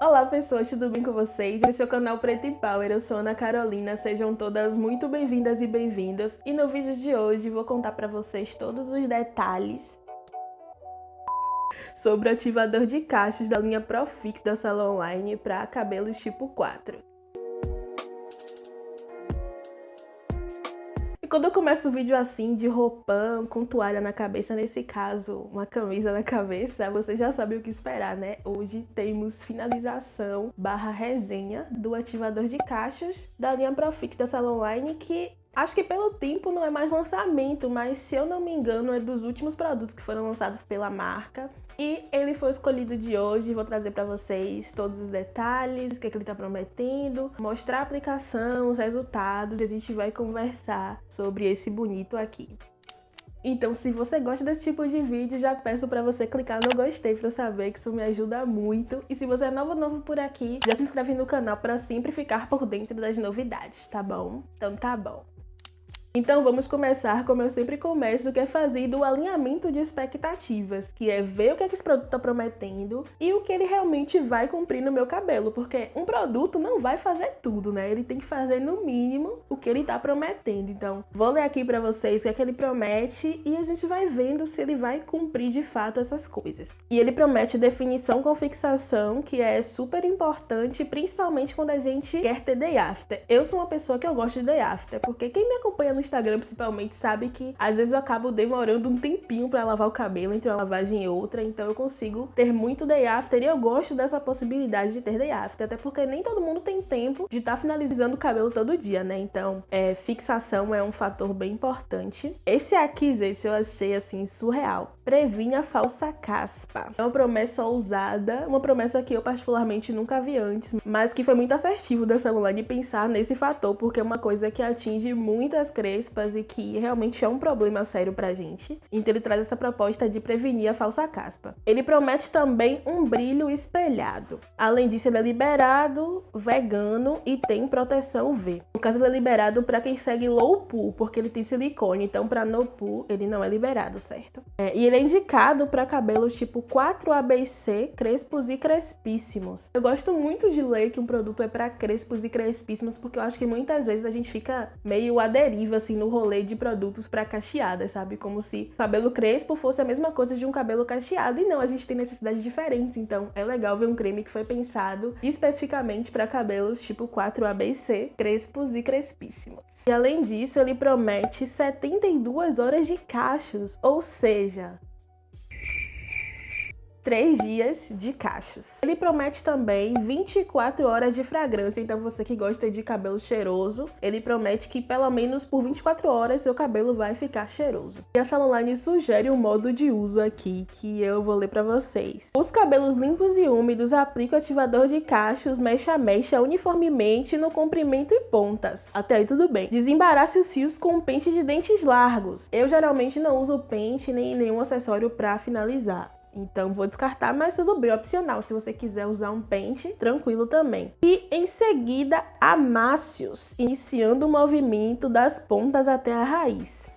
Olá pessoas, tudo bem com vocês? Esse é o canal Preto e Power, eu sou Ana Carolina, sejam todas muito bem-vindas e bem-vindas. E no vídeo de hoje vou contar para vocês todos os detalhes sobre o ativador de cachos da linha Profix da Salon Online para cabelos tipo 4. Quando eu começo o vídeo assim, de roupão, com toalha na cabeça, nesse caso, uma camisa na cabeça, você já sabe o que esperar, né? Hoje temos finalização barra resenha do ativador de caixas da linha Profix da Salon Online, que Acho que pelo tempo não é mais lançamento, mas se eu não me engano é dos últimos produtos que foram lançados pela marca. E ele foi escolhido de hoje, vou trazer para vocês todos os detalhes, o que, é que ele está prometendo, mostrar a aplicação, os resultados e a gente vai conversar sobre esse bonito aqui. Então, se você gosta desse tipo de vídeo, já peço para você clicar no gostei para saber que isso me ajuda muito. E se você é novo novo por aqui, já se inscreve no canal para sempre ficar por dentro das novidades, tá bom? Então tá bom. Então vamos começar como eu sempre começo, que é fazer o alinhamento de expectativas, que é ver o que, é que esse produto está prometendo e o que ele realmente vai cumprir no meu cabelo, porque um produto não vai fazer tudo, né? Ele tem que fazer no mínimo o que ele está prometendo. Então vou ler aqui para vocês o que é que ele promete e a gente vai vendo se ele vai cumprir de fato essas coisas. E ele promete definição com fixação, que é super importante, principalmente quando a gente quer ter day after. Eu sou uma pessoa que eu gosto de day after, porque quem me acompanha no no Instagram principalmente sabe que às vezes eu acabo demorando um tempinho para lavar o cabelo entre uma lavagem e outra, então eu consigo ter muito day after e eu gosto dessa possibilidade de ter day after, até porque nem todo mundo tem tempo de estar tá finalizando o cabelo todo dia, né? Então, é, fixação é um fator bem importante. Esse aqui, gente, eu achei assim surreal. Previne a falsa caspa. É uma promessa ousada, uma promessa que eu particularmente nunca vi antes, mas que foi muito assertivo da celular de pensar nesse fator, porque é uma coisa que atinge muitas crespas e que realmente é um problema sério pra gente. Então ele traz essa proposta de prevenir a falsa caspa. Ele promete também um brilho espelhado. Além disso, ele é liberado, vegano e tem proteção UV. No caso, ele é liberado para quem segue low pool, porque ele tem silicone. Então, para no pool, ele não é liberado, certo? É, e ele é indicado para cabelos tipo 4ABC, crespos e crespíssimos. Eu gosto muito de ler que um produto é para crespos e crespíssimos, porque eu acho que muitas vezes a gente fica meio à deriva assim, no rolê de produtos para cacheadas, sabe? Como se cabelo crespo fosse a mesma coisa de um cabelo cacheado. E não, a gente tem necessidades diferentes. Então é legal ver um creme que foi pensado especificamente para cabelos tipo 4ABC, crespos e crespíssimos. E além disso, ele promete 72 horas de cachos, ou seja, três dias de cachos. Ele promete também 24 horas de fragrância, então você que gosta de cabelo cheiroso, ele promete que pelo menos por 24 horas seu cabelo vai ficar cheiroso. E a Salonline sugere um modo de uso aqui que eu vou ler para vocês. Os cabelos limpos e úmidos, aplica o ativador de cachos mecha mecha uniformemente no comprimento e pontas. Até aí tudo bem. Desembarace os fios com pente de dentes largos. Eu geralmente não uso pente nem nenhum acessório para finalizar. Então vou descartar, mas tudo bem, opcional. Se você quiser usar um pente, tranquilo também. E em seguida, amasse-os, iniciando o movimento das pontas até a raiz.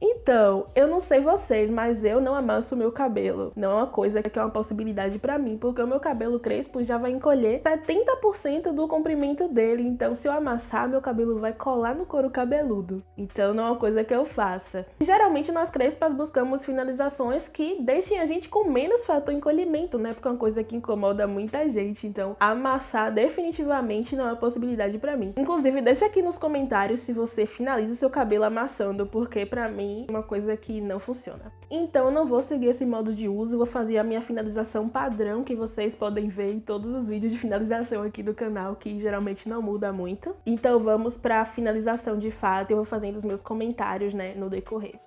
Então, eu não sei vocês, mas eu não amasso meu cabelo. Não é uma coisa que é uma possibilidade para mim, porque o meu cabelo crespo já vai encolher 70% do comprimento dele. Então, se eu amassar, meu cabelo vai colar no couro cabeludo. Então, não é uma coisa que eu faça. Geralmente, nós crespas buscamos finalizações que deixem a gente com menos fator encolhimento, né? Porque é uma coisa que incomoda muita gente. Então, amassar definitivamente não é uma possibilidade para mim. Inclusive, deixa aqui nos comentários se você finaliza o seu cabelo amassando, porque para mim uma coisa que não funciona. Então eu não vou seguir esse modo de uso, vou fazer a minha finalização padrão que vocês podem ver em todos os vídeos de finalização aqui do canal, que geralmente não muda muito. Então vamos para a finalização de fato, eu vou fazendo os meus comentários, né, no decorrer.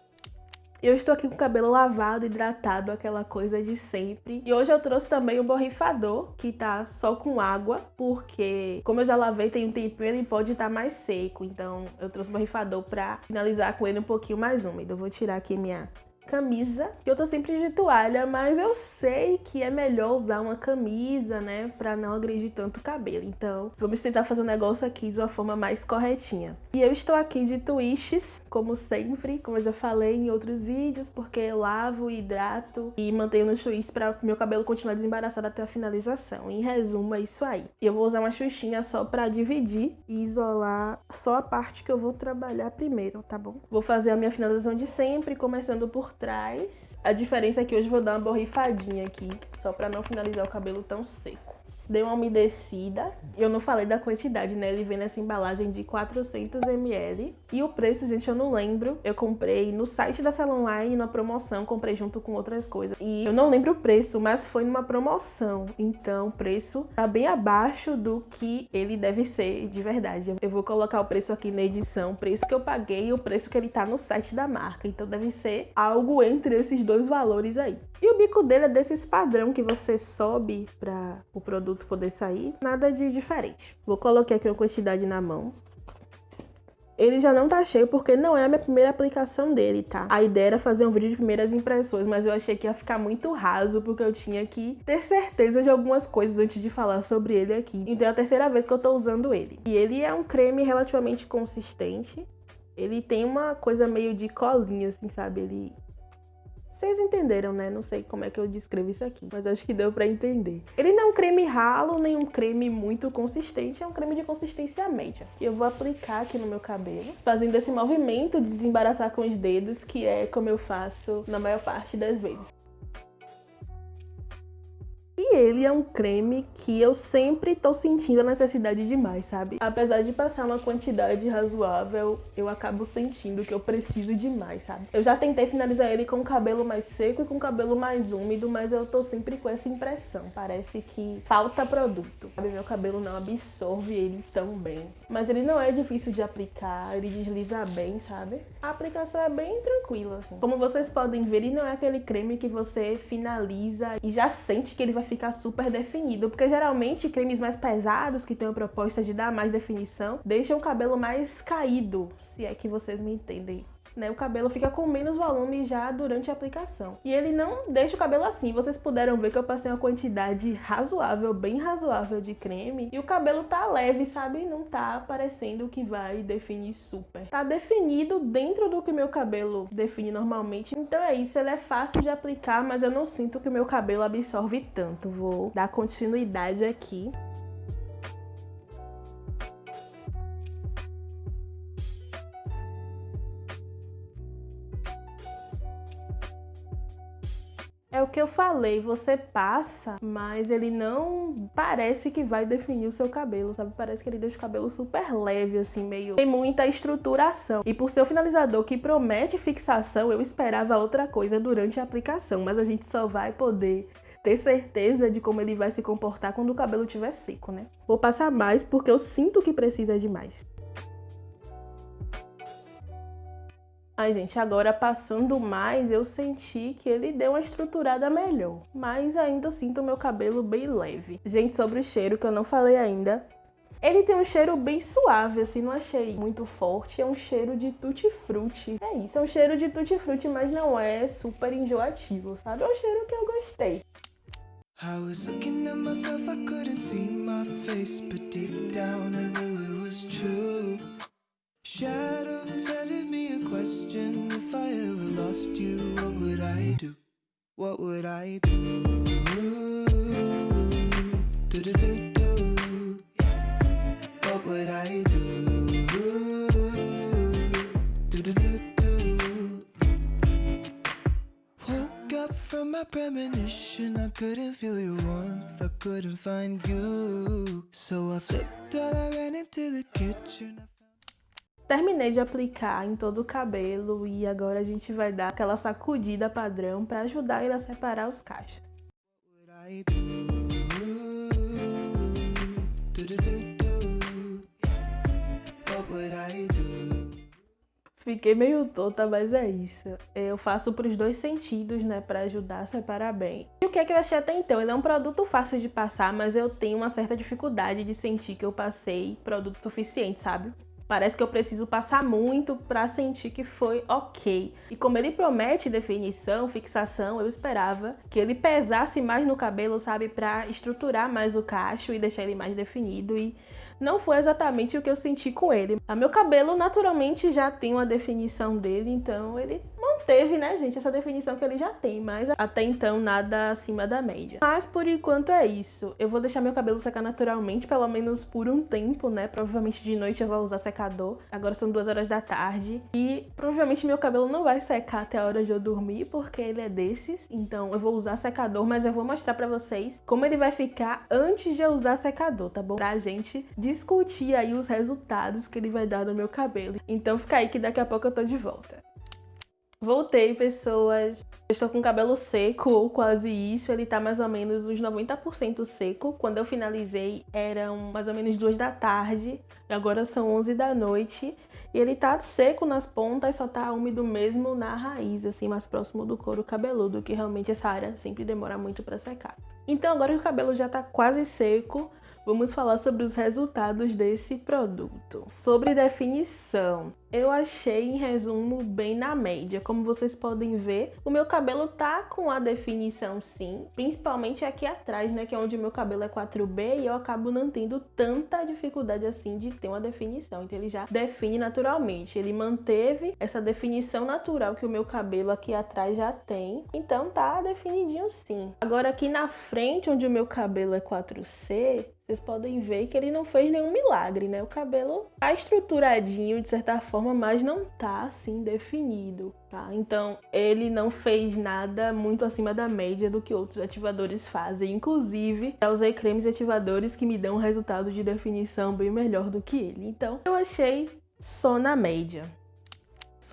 Eu estou aqui com o cabelo lavado, hidratado, aquela coisa de sempre. E hoje eu trouxe também o borrifador, que tá só com água, porque como eu já lavei tem um tempinho, ele pode estar tá mais seco. Então eu trouxe o borrifador pra finalizar com ele um pouquinho mais úmido. Eu vou tirar aqui minha camisa. Eu tô sempre de toalha, mas eu sei que é melhor usar uma camisa, né, pra não agredir tanto o cabelo. Então, vamos tentar fazer o um negócio aqui de uma forma mais corretinha. E eu estou aqui de twists, como sempre, como eu já falei em outros vídeos, porque eu lavo, hidrato e mantenho nos twists para meu cabelo continuar desembaraçado até a finalização. Em resumo, é isso aí. Eu vou usar uma xuxinha só pra dividir e isolar só a parte que eu vou trabalhar primeiro, tá bom? Vou fazer a minha finalização de sempre, começando por trás. A diferença é que hoje vou dar uma borrifadinha aqui, só pra não finalizar o cabelo tão seco. Dei uma umedecida. Eu não falei da quantidade, né? Ele vem nessa embalagem de 400ml. E o preço, gente, eu não lembro. Eu comprei no site da Salon Online, na promoção. Comprei junto com outras coisas. E eu não lembro o preço, mas foi numa promoção. Então, o preço tá bem abaixo do que ele deve ser de verdade. Eu vou colocar o preço aqui na edição. O preço que eu paguei e o preço que ele tá no site da marca. Então, deve ser algo entre esses dois valores aí. E o bico dele é desses padrão que você sobe para o produto poder sair, nada de diferente. Vou colocar aqui uma quantidade na mão. Ele já não tá cheio porque não é a minha primeira aplicação dele, tá? A ideia era fazer um vídeo de primeiras impressões, mas eu achei que ia ficar muito raso porque eu tinha que ter certeza de algumas coisas antes de falar sobre ele aqui. Então é a terceira vez que eu tô usando ele. E ele é um creme relativamente consistente. Ele tem uma coisa meio de colinha, assim, sabe? Ele vocês entenderam, né? Não sei como é que eu descrevo isso aqui, mas acho que deu pra entender. Ele não é um creme ralo, nem um creme muito consistente, é um creme de consistência média. E eu vou aplicar aqui no meu cabelo, fazendo esse movimento de desembaraçar com os dedos, que é como eu faço na maior parte das vezes. E ele é um creme que eu sempre tô sentindo a necessidade de mais, sabe? Apesar de passar uma quantidade razoável, eu acabo sentindo que eu preciso de mais, sabe? Eu já tentei finalizar ele com o cabelo mais seco e com o cabelo mais úmido, mas eu tô sempre com essa impressão. Parece que falta produto, sabe? Meu cabelo não absorve ele tão bem. Mas ele não é difícil de aplicar, ele desliza bem, sabe? A aplicação é bem tranquila, assim. Como vocês podem ver, ele não é aquele creme que você finaliza e já sente que ele vai vai ficar super definido, porque geralmente cremes mais pesados, que têm a proposta de dar mais definição, deixam o cabelo mais caído, se é que vocês me entendem né? O cabelo fica com menos volume já durante a aplicação. E ele não deixa o cabelo assim. Vocês puderam ver que eu passei uma quantidade razoável, bem razoável de creme. E o cabelo tá leve, sabe? Não tá parecendo que vai definir super. Tá definido dentro do que meu cabelo define normalmente. Então é isso, ele é fácil de aplicar, mas eu não sinto que o meu cabelo absorve tanto. Vou dar continuidade aqui. É o que eu falei, você passa, mas ele não parece que vai definir o seu cabelo, sabe? Parece que ele deixa o cabelo super leve, assim, meio... Tem muita estruturação. E por ser o finalizador que promete fixação, eu esperava outra coisa durante a aplicação, mas a gente só vai poder ter certeza de como ele vai se comportar quando o cabelo estiver seco, né? Vou passar mais porque eu sinto que precisa de mais. Ai, gente, agora passando mais, eu senti que ele deu uma estruturada melhor. Mas ainda sinto meu cabelo bem leve. Gente, sobre o cheiro, que eu não falei ainda. Ele tem um cheiro bem suave, assim, não achei muito forte. É um cheiro de tutti-frutti. É isso, é um cheiro de tutti-frutti, mas não é super enjoativo, sabe? É um cheiro que eu gostei. Shadows handed me a question If I ever lost you, what would I do? What would I do? do, do, do, do. What would I do? do, do, do. Woke up from my premonition I couldn't feel your warmth I couldn't find you So I flipped out, I ran into the kitchen Terminei de aplicar em todo o cabelo e agora a gente vai dar aquela sacudida padrão para ajudar ele a separar os cachos. Fiquei meio tonta, mas é isso. Eu faço para os dois sentidos, né, para ajudar a separar bem. E o que é que eu achei até então? Ele é um produto fácil de passar, mas eu tenho uma certa dificuldade de sentir que eu passei produto suficiente, sabe? Parece que eu preciso passar muito para sentir que foi ok. E como ele promete definição, fixação, eu esperava que ele pesasse mais no cabelo, sabe, para estruturar mais o cacho e deixar ele mais definido. E não foi exatamente o que eu senti com ele. A meu cabelo naturalmente já tem uma definição dele, então ele manteve, né, gente, essa definição que ele já tem, mas até então nada acima da média. Mas por enquanto é isso. Eu vou deixar meu cabelo secar naturalmente, pelo menos por um tempo, né? Provavelmente de noite eu vou usar secador. Agora são duas horas da tarde e provavelmente meu cabelo não vai secar até a hora de eu dormir, porque ele é desses. Então eu vou usar secador, mas eu vou mostrar pra vocês como ele vai ficar antes de eu usar secador, tá bom? Pra gente discutir aí os resultados que ele vai dar no meu cabelo. Então fica aí que daqui a pouco eu tô de volta. Voltei, pessoas. Eu estou com o cabelo seco, ou quase isso. Ele tá mais ou menos uns 90% seco. Quando eu finalizei, eram mais ou menos 2 da tarde. E agora são 11 da noite. E ele tá seco nas pontas, só tá úmido mesmo na raiz, assim, mais próximo do couro cabeludo, que realmente essa área sempre demora muito para secar. Então agora que o cabelo já tá quase seco, vamos falar sobre os resultados desse produto. Sobre definição, eu achei, em resumo, bem na média. Como vocês podem ver, o meu cabelo tá com a definição sim, principalmente aqui atrás, né, que é onde o meu cabelo é 4B e eu acabo não tendo tanta dificuldade assim de ter uma definição. Então ele já define naturalmente. Ele manteve essa definição natural que o meu cabelo aqui atrás já tem. Então tá definidinho sim. Agora aqui na frente, onde o meu cabelo é 4C, vocês podem ver que ele não fez nenhum milagre, né? O cabelo tá estruturadinho de certa forma mas não tá assim definido, tá? Então, ele não fez nada muito acima da média do que outros ativadores fazem. Inclusive, eu usei cremes ativadores que me dão um resultado de definição bem melhor do que ele. Então, eu achei só na média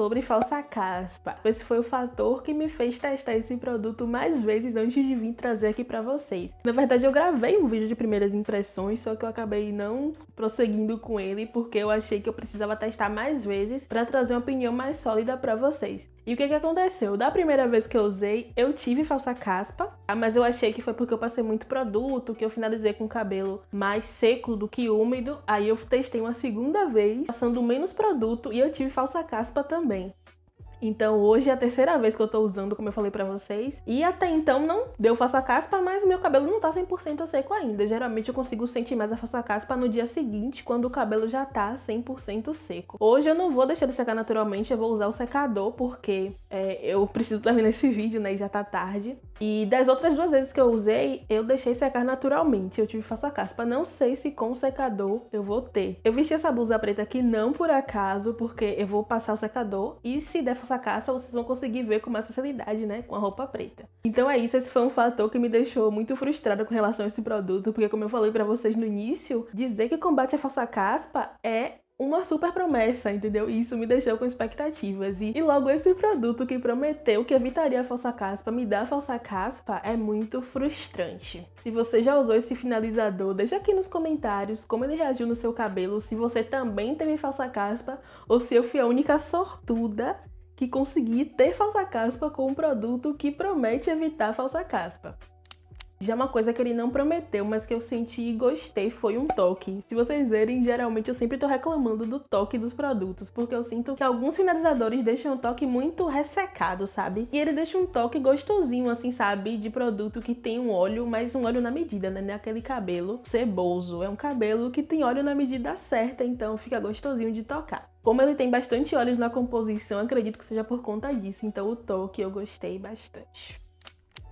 sobre falsa caspa. Esse foi o fator que me fez testar esse produto mais vezes antes de vir trazer aqui para vocês. Na verdade, eu gravei um vídeo de primeiras impressões, só que eu acabei não prosseguindo com ele porque eu achei que eu precisava testar mais vezes para trazer uma opinião mais sólida para vocês. E o que que aconteceu? Da primeira vez que eu usei, eu tive falsa caspa, tá? mas eu achei que foi porque eu passei muito produto, que eu finalizei com o cabelo mais seco do que úmido. Aí eu testei uma segunda vez, passando menos produto e eu tive falsa caspa também. Então hoje é a terceira vez que eu tô usando, como eu falei pra vocês. E até então não deu faça caspa, mas meu cabelo não tá 100% seco ainda. Geralmente eu consigo sentir mais a faça caspa no dia seguinte, quando o cabelo já tá 100% seco. Hoje eu não vou deixar de secar naturalmente, eu vou usar o secador, porque é, eu preciso terminar esse vídeo, né, e já tá tarde. E das outras duas vezes que eu usei, eu deixei secar naturalmente. Eu tive faça caspa. Não sei se com o secador eu vou ter. Eu vesti essa blusa preta aqui não por acaso, porque eu vou passar o secador. E se der essa caspa, vocês vão conseguir ver com mais facilidade, né? Com a roupa preta. Então é isso, esse foi um fator que me deixou muito frustrada com relação a esse produto, porque como eu falei para vocês no início, dizer que combate a falsa caspa é uma super promessa, entendeu? E isso me deixou com expectativas. E, e, logo esse produto que prometeu que evitaria a falsa caspa me dá a falsa caspa é muito frustrante. Se você já usou esse finalizador, deixa aqui nos comentários como ele reagiu no seu cabelo, se você também teve falsa caspa ou se eu fui a única sortuda que consegui ter falsa caspa com um produto que promete evitar falsa caspa. Já uma coisa que ele não prometeu, mas que eu senti e gostei foi um toque. Se vocês verem, geralmente eu sempre tô reclamando do toque dos produtos, porque eu sinto que alguns finalizadores deixam o toque muito ressecado, sabe? E ele deixa um toque gostosinho, assim, sabe? De produto que tem um óleo, mas um óleo na medida, né? Não é aquele cabelo ceboso. É um cabelo que tem óleo na medida certa, então fica gostosinho de tocar. Como ele tem bastante óleos na composição, acredito que seja por conta disso, então o toque eu gostei bastante.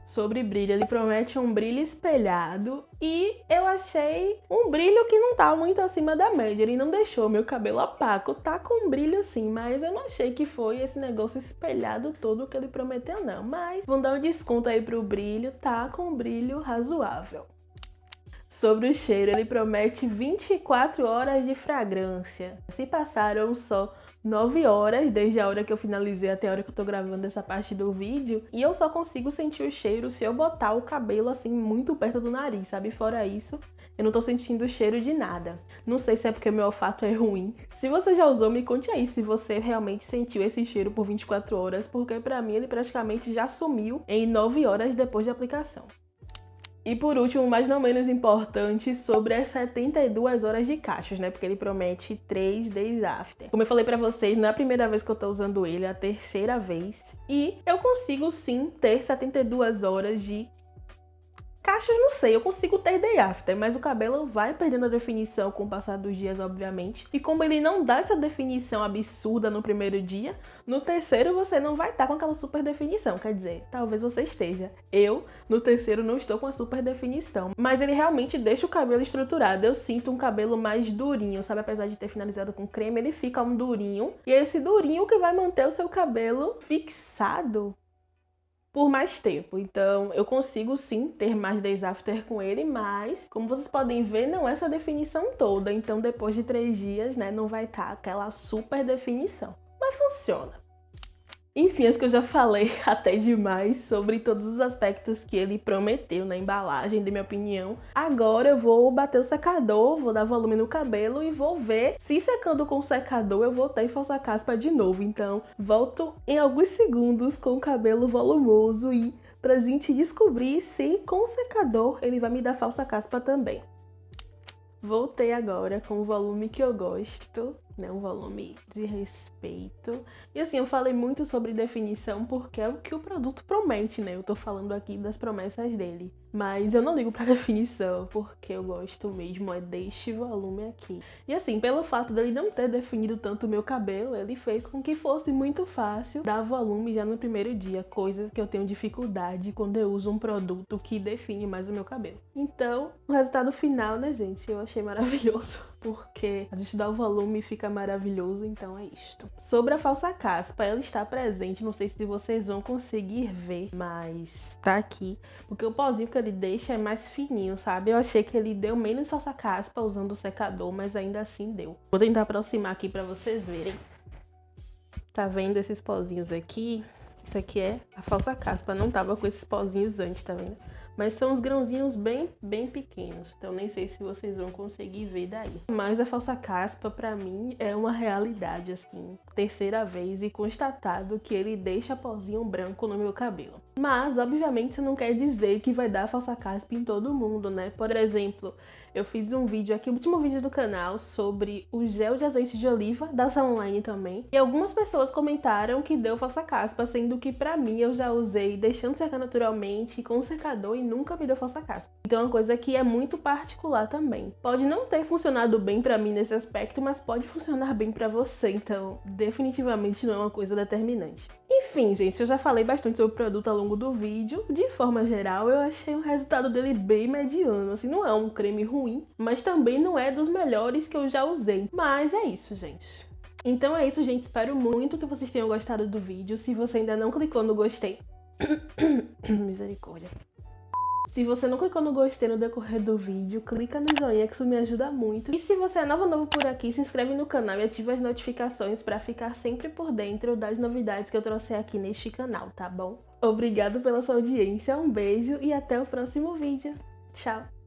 Sobre brilho, ele promete um brilho espelhado e eu achei um brilho que não tá muito acima da média. Ele não deixou meu cabelo opaco, tá com brilho sim, mas eu não achei que foi esse negócio espelhado todo que ele prometeu não. Mas vamos dar um desconto aí pro brilho, tá com brilho razoável. Sobre o cheiro, ele promete 24 horas de fragrância. Se passaram só 9 horas, desde a hora que eu finalizei até a hora que eu tô gravando essa parte do vídeo, e eu só consigo sentir o cheiro se eu botar o cabelo assim muito perto do nariz, sabe? Fora isso, eu não tô sentindo o cheiro de nada. Não sei se é porque meu olfato é ruim. Se você já usou, me conte aí se você realmente sentiu esse cheiro por 24 horas, porque pra mim ele praticamente já sumiu em 9 horas depois de aplicação. E por último, mas não menos importante, sobre as 72 horas de cachos, né? Porque ele promete 3 days after. Como eu falei pra vocês, não é a primeira vez que eu tô usando ele, é a terceira vez. E eu consigo sim ter 72 horas de Cachos, não sei, eu consigo ter day after, mas o cabelo vai perdendo a definição com o passar dos dias, obviamente. E como ele não dá essa definição absurda no primeiro dia, no terceiro você não vai estar tá com aquela super definição. Quer dizer, talvez você esteja. Eu, no terceiro, não estou com a super definição. Mas ele realmente deixa o cabelo estruturado. Eu sinto um cabelo mais durinho, sabe? Apesar de ter finalizado com creme, ele fica um durinho. E é esse durinho que vai manter o seu cabelo fixado por mais tempo. Então, eu consigo sim ter mais days after com ele, mas, como vocês podem ver, não é essa definição toda. Então, depois de três dias, né, não vai estar tá aquela super definição. Mas funciona. Enfim, acho que eu já falei até demais sobre todos os aspectos que ele prometeu na embalagem, de minha opinião. Agora eu vou bater o secador, vou dar volume no cabelo e vou ver se secando com o secador eu vou ter falsa caspa de novo. Então, volto em alguns segundos com o cabelo volumoso e pra gente descobrir se com o secador ele vai me dar falsa caspa também. Voltei agora com o volume que eu gosto né, um volume de respeito. E assim, eu falei muito sobre definição porque é o que o produto promete, né? Eu tô falando aqui das promessas dele. Mas eu não ligo pra definição, porque eu gosto mesmo é deste volume aqui. E assim, pelo fato dele não ter definido tanto o meu cabelo, ele fez com que fosse muito fácil dar volume já no primeiro dia, coisa que eu tenho dificuldade quando eu uso um produto que define mais o meu cabelo. Então, o resultado final, né, gente, eu achei maravilhoso porque a gente dá o volume e fica maravilhoso, então é isto. Sobre a falsa caspa, ela está presente, não sei se vocês vão conseguir ver, mas tá aqui, porque o pozinho que ele deixa é mais fininho, sabe? Eu achei que ele deu menos falsa caspa usando o secador, mas ainda assim deu. Vou tentar aproximar aqui para vocês verem. Tá vendo esses pozinhos aqui? Isso aqui é a falsa caspa, não tava com esses pozinhos antes, tá vendo? Mas são uns grãozinhos bem, bem pequenos, então nem sei se vocês vão conseguir ver daí. Mas a falsa caspa, para mim, é uma realidade, assim. Terceira vez e constatado que ele deixa pozinho branco no meu cabelo. Mas, obviamente, isso não quer dizer que vai dar falsa caspa em todo mundo, né? Por exemplo, eu fiz um vídeo aqui, o último vídeo do canal, sobre o gel de azeite de oliva da Online também. E algumas pessoas comentaram que deu falsa caspa, sendo que pra mim eu já usei deixando secar naturalmente com secador e nunca me deu falsa caspa. Então é uma coisa que é muito particular também. Pode não ter funcionado bem pra mim nesse aspecto, mas pode funcionar bem pra você, então definitivamente não é uma coisa determinante. Enfim, gente, eu já falei bastante sobre o produto ao longo do vídeo. De forma geral, eu achei o resultado dele bem mediano. Assim, não é um creme ruim, mas também não é dos melhores que eu já usei. Mas é isso, gente. Então é isso, gente. Espero muito que vocês tenham gostado do vídeo. Se você ainda não clicou no gostei... Misericórdia. Se você não clicou no gostei no decorrer do vídeo, clica no joinha que isso me ajuda muito. E se você é novo novo por aqui, se inscreve no canal e ativa as notificações para ficar sempre por dentro das novidades que eu trouxe aqui neste canal, tá bom? Obrigado pela sua audiência, um beijo e até o próximo vídeo. Tchau!